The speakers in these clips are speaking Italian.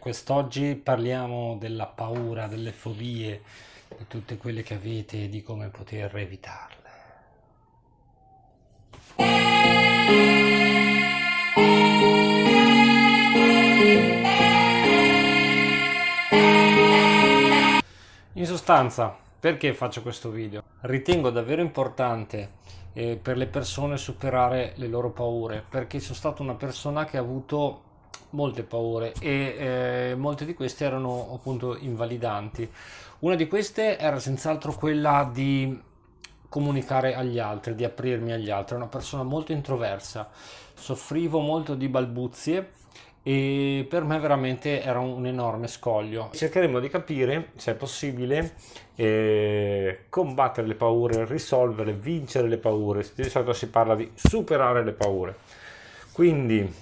Quest'oggi parliamo della paura, delle fobie, di tutte quelle che avete e di come poter evitarle. In sostanza, perché faccio questo video? Ritengo davvero importante eh, per le persone superare le loro paure, perché sono stata una persona che ha avuto molte paure e eh, molte di queste erano appunto invalidanti. Una di queste era senz'altro quella di comunicare agli altri, di aprirmi agli altri. Era una persona molto introversa, soffrivo molto di balbuzie e per me veramente era un enorme scoglio. Cercheremo di capire se è possibile eh, combattere le paure, risolvere, vincere le paure. Di solito si parla di superare le paure. Quindi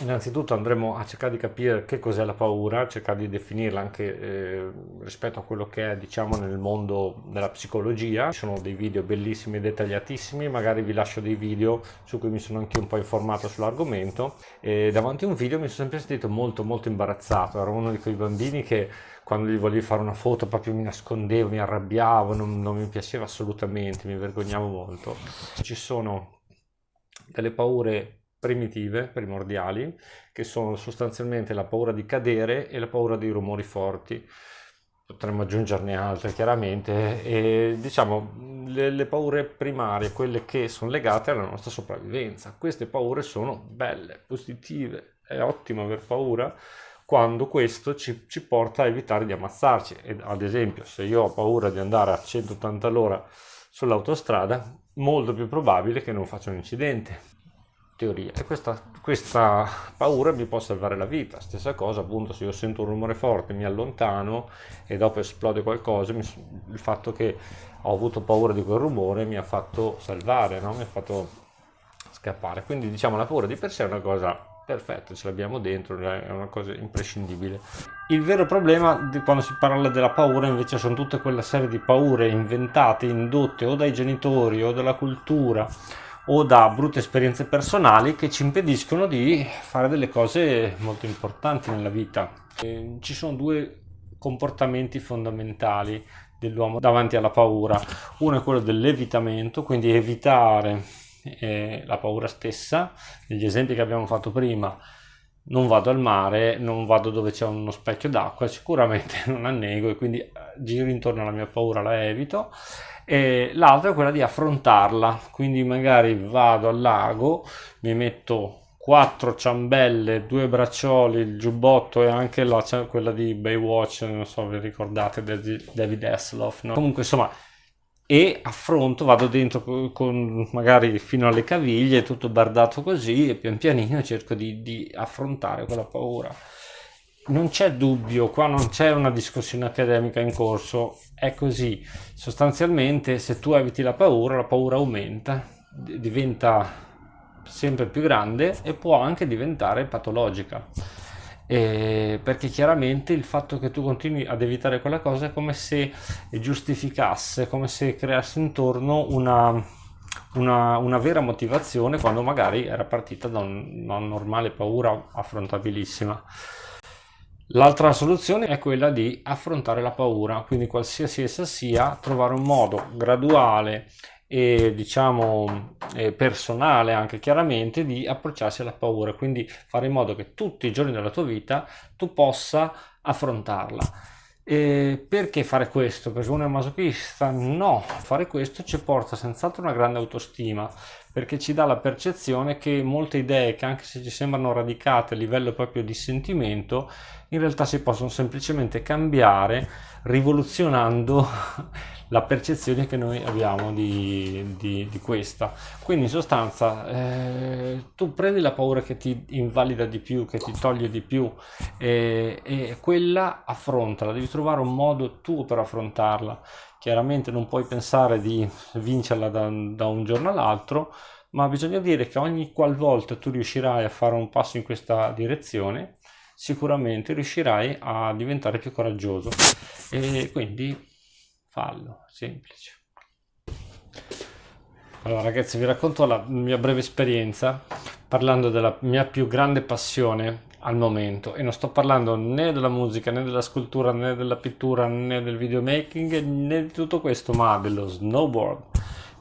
Innanzitutto andremo a cercare di capire che cos'è la paura, cercare di definirla anche eh, rispetto a quello che è diciamo nel mondo della psicologia. Ci sono dei video bellissimi e dettagliatissimi, magari vi lascio dei video su cui mi sono anche un po' informato sull'argomento. E davanti a un video mi sono sempre sentito molto molto imbarazzato, ero uno di quei bambini che quando gli volevi fare una foto proprio mi nascondevo, mi arrabbiavo, non, non mi piaceva assolutamente, mi vergognavo molto. Ci sono delle paure primitive, primordiali, che sono sostanzialmente la paura di cadere e la paura dei rumori forti. Potremmo aggiungerne altre chiaramente e diciamo le, le paure primarie, quelle che sono legate alla nostra sopravvivenza. Queste paure sono belle, positive, è ottimo aver paura quando questo ci, ci, porta a evitare di ammazzarci. Ed, ad esempio, se io ho paura di andare a 180 all'ora sull'autostrada, molto più probabile che non faccia un incidente teoria e questa, questa, paura mi può salvare la vita. Stessa cosa appunto se io sento un rumore forte mi allontano e dopo esplode qualcosa mi, il fatto che ho avuto paura di quel rumore mi ha fatto salvare no? mi ha fatto scappare. Quindi diciamo la paura di per sé è una cosa perfetta ce l'abbiamo dentro è una cosa imprescindibile. Il vero problema quando si parla della paura invece sono tutte quella serie di paure inventate indotte o dai genitori o dalla cultura o da brutte esperienze personali che ci impediscono di fare delle cose molto importanti nella vita. E ci sono due comportamenti fondamentali dell'uomo davanti alla paura. Uno è quello dell'evitamento, quindi evitare eh, la paura stessa. Negli esempi che abbiamo fatto prima, non vado al mare, non vado dove c'è uno specchio d'acqua, sicuramente non annego e quindi eh, giro intorno alla mia paura, la evito e l'altra è quella di affrontarla quindi magari vado al lago mi metto quattro ciambelle due braccioli il giubbotto e anche la, quella di Baywatch non so vi ricordate David Hasselhoff no? comunque insomma e affronto, vado dentro con magari fino alle caviglie, tutto bardato così e pian pianino cerco di, di affrontare quella paura non c'è dubbio, qua non c'è una discussione accademica in corso, è così. Sostanzialmente se tu eviti la paura, la paura aumenta, diventa sempre più grande e può anche diventare patologica. Eh, perché chiaramente il fatto che tu continui ad evitare quella cosa è come se giustificasse, come se creasse intorno una, una, una vera motivazione quando magari era partita da un, una normale paura affrontabilissima. L'altra soluzione è quella di affrontare la paura, quindi qualsiasi essa sia, trovare un modo graduale e diciamo personale anche chiaramente di approcciarsi alla paura, quindi fare in modo che tutti i giorni della tua vita tu possa affrontarla. E perché fare questo? Perché uno è masochista? No, fare questo ci porta senz'altro una grande autostima, perché ci dà la percezione che molte idee che anche se ci sembrano radicate a livello proprio di sentimento, in realtà si possono semplicemente cambiare rivoluzionando la percezione che noi abbiamo di, di, di questa. Quindi in sostanza eh, tu prendi la paura che ti invalida di più, che ti toglie di più eh, e quella affrontala, devi trovare un modo tuo per affrontarla. Chiaramente non puoi pensare di vincerla da, da un giorno all'altro, ma bisogna dire che ogni qualvolta tu riuscirai a fare un passo in questa direzione, sicuramente riuscirai a diventare più coraggioso. E quindi fallo, semplice. Allora ragazzi vi racconto la mia breve esperienza parlando della mia più grande passione al momento. E non sto parlando né della musica né della scultura né della pittura né del videomaking né di tutto questo ma dello snowboard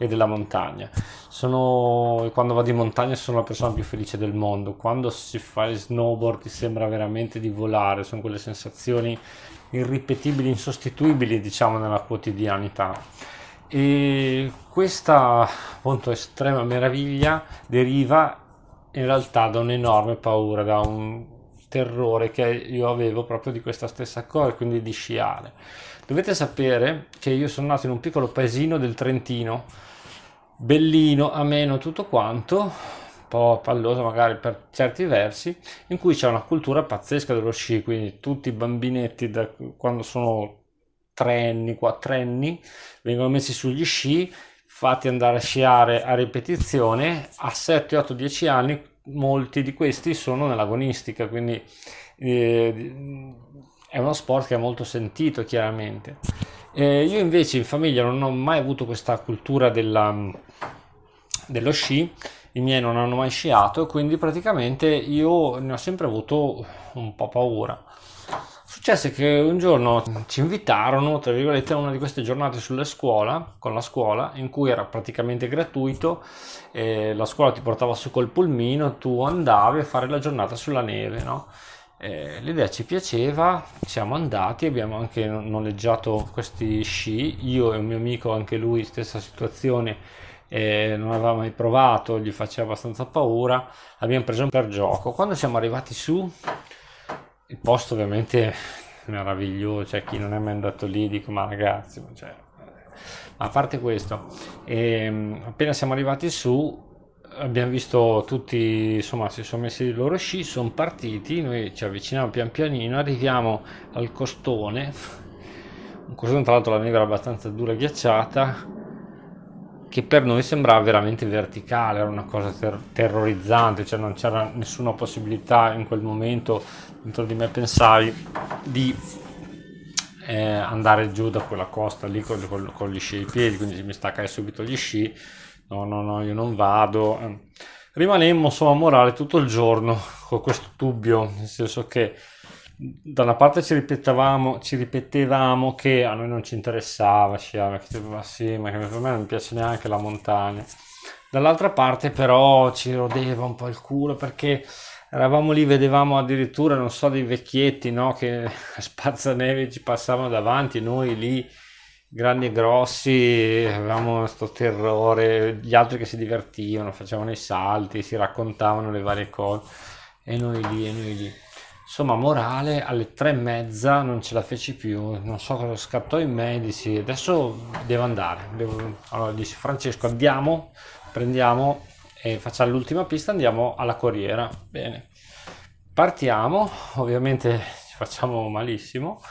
e della montagna. Sono quando vado in montagna sono la persona più felice del mondo. Quando si fa il snowboard ti sembra veramente di volare sono quelle sensazioni irripetibili insostituibili diciamo nella quotidianità. E questa appunto estrema meraviglia deriva in realtà da un'enorme paura, da un terrore che io avevo proprio di questa stessa cosa, quindi di sciare. Dovete sapere che io sono nato in un piccolo paesino del Trentino, bellino, ameno, tutto quanto, un po' palloso magari per certi versi, in cui c'è una cultura pazzesca dello sci, quindi tutti i bambinetti da quando sono tre anni, quattro anni, vengono messi sugli sci fatti andare a sciare a ripetizione, a 7, 8, 10 anni molti di questi sono nell'agonistica, quindi eh, è uno sport che è molto sentito chiaramente. Eh, io invece in famiglia non ho mai avuto questa cultura della, dello sci, i miei non hanno mai sciato, quindi praticamente io ne ho sempre avuto un po' paura. Successe che un giorno ci invitarono, tra virgolette, a una di queste giornate sulla scuola, con la scuola, in cui era praticamente gratuito, la scuola ti portava su col pulmino, tu andavi a fare la giornata sulla neve, no? L'idea ci piaceva, siamo andati, abbiamo anche noleggiato questi sci, io e un mio amico, anche lui, stessa situazione, eh, non aveva mai provato, gli faceva abbastanza paura, abbiamo preso per gioco. Quando siamo arrivati su, il posto ovviamente meraviglioso, cioè chi non è mai andato lì dico ma ragazzi, cioè, ma a parte questo, ehm, appena siamo arrivati su abbiamo visto tutti, insomma si sono messi i loro sci, sono partiti, noi ci avviciniamo pian pianino, arriviamo al costone, un costone tra l'altro la neve era abbastanza dura e ghiacciata, che per noi sembrava veramente verticale, era una cosa ter terrorizzante, cioè non c'era nessuna possibilità in quel momento dentro di me pensavi di eh, andare giù da quella costa lì con, con, con, gli sci ai piedi, quindi mi staccai subito gli sci, no no no io non vado, rimanemmo insomma a morale tutto il giorno con questo dubbio, nel senso che da una parte ci ripetevamo, ci ripetevamo che a noi non ci interessava sciare, che ma sì, ma per me non piace neanche la montagna. Dall'altra parte però ci rodeva un po' il culo perché eravamo lì, vedevamo addirittura, non so, dei vecchietti, no, che spazzaneve ci passavano davanti, noi lì grandi e grossi, avevamo questo terrore, gli altri che si divertivano, facevano i salti, si raccontavano le varie cose, e noi lì, e noi lì. Insomma, morale, alle tre e mezza non ce la feci più, non so cosa scattò in me, dissi adesso devo andare. Devo... Allora dissi Francesco andiamo, prendiamo e facciamo l'ultima pista, andiamo alla corriera. Bene, partiamo, ovviamente ci facciamo malissimo,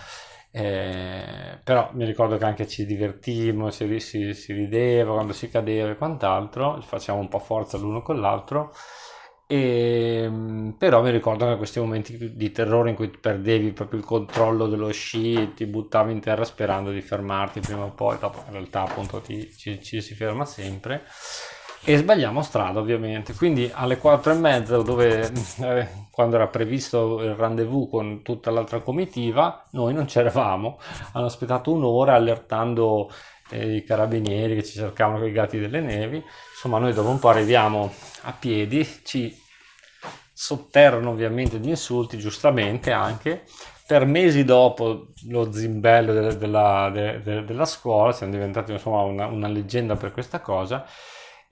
eh, però mi ricordo che anche ci divertimmo, si, si, si rideva quando si cadeva e quant'altro, facciamo un po' forza l'uno con l'altro. E, ehm, però mi ricordo che questi momenti di terrore in cui perdevi proprio il controllo dello sci e ti buttavi in terra sperando di fermarti prima o poi, dopo in realtà appunto ti, ci, ci si ferma sempre e sbagliamo strada ovviamente. Quindi alle 4 e mezza dove eh, quando era previsto il rendezvous con tutta l'altra comitiva noi non c'eravamo. Hanno aspettato un'ora allertando eh, i carabinieri che ci cercavano con i gatti delle nevi. Insomma noi dopo un po' arriviamo a piedi ci sotterrano ovviamente di insulti, giustamente anche. Per mesi dopo lo zimbello de, della, de, de, della scuola, siamo diventati insomma una, una leggenda per questa cosa,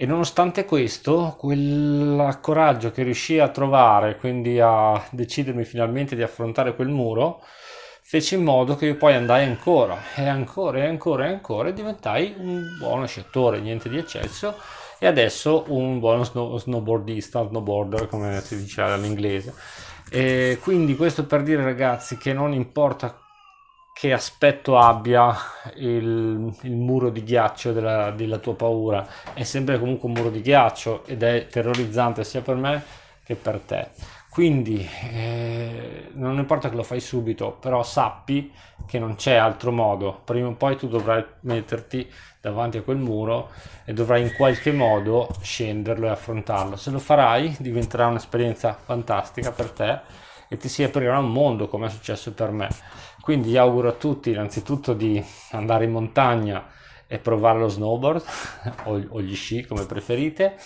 e nonostante questo, quel coraggio che riuscii a trovare, quindi a decidermi finalmente di affrontare quel muro, fece in modo che io poi andai ancora, e ancora, e ancora, e ancora, e diventai un buono sciatore, niente di eccesso, e adesso un buono snow, snowboardista, snowboarder come si dice all'inglese. E quindi questo per dire ragazzi che non importa che aspetto abbia il, il muro di ghiaccio della, della, tua paura, è sempre comunque un muro di ghiaccio ed è terrorizzante sia per me che per te. Quindi eh, non importa che lo fai subito, però sappi che non c'è altro modo. Prima o poi tu dovrai metterti davanti a quel muro e dovrai in qualche modo scenderlo e affrontarlo. Se lo farai diventerà un'esperienza fantastica per te e ti si aprirà un mondo come è successo per me. Quindi auguro a tutti innanzitutto di andare in montagna e provare lo snowboard o, o gli sci come preferite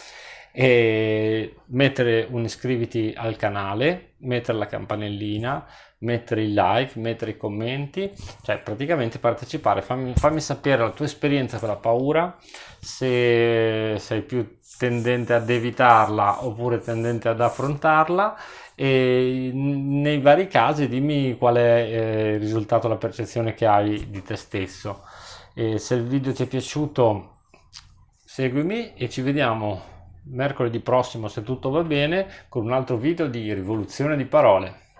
e mettere un iscriviti al canale, mettere la campanellina, mettere il like, mettere i commenti, cioè praticamente partecipare, fammi, fammi sapere la tua esperienza con la paura, se sei più tendente ad evitarla oppure tendente ad affrontarla e nei vari casi dimmi qual è eh, il risultato, la percezione che hai di te stesso. E se il video ti è piaciuto seguimi e ci vediamo mercoledì prossimo se tutto va bene con un altro video di rivoluzione di parole.